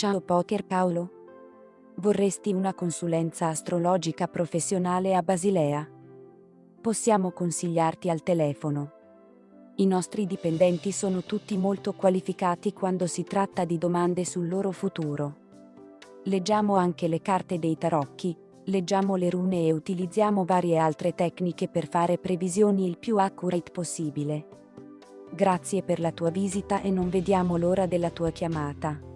Ciao Poker Paolo. Vorresti una consulenza astrologica professionale a Basilea? Possiamo consigliarti al telefono. I nostri dipendenti sono tutti molto qualificati quando si tratta di domande sul loro futuro. Leggiamo anche le carte dei tarocchi, leggiamo le rune e utilizziamo varie altre tecniche per fare previsioni il più accurate possibile. Grazie per la tua visita e non vediamo l'ora della tua chiamata.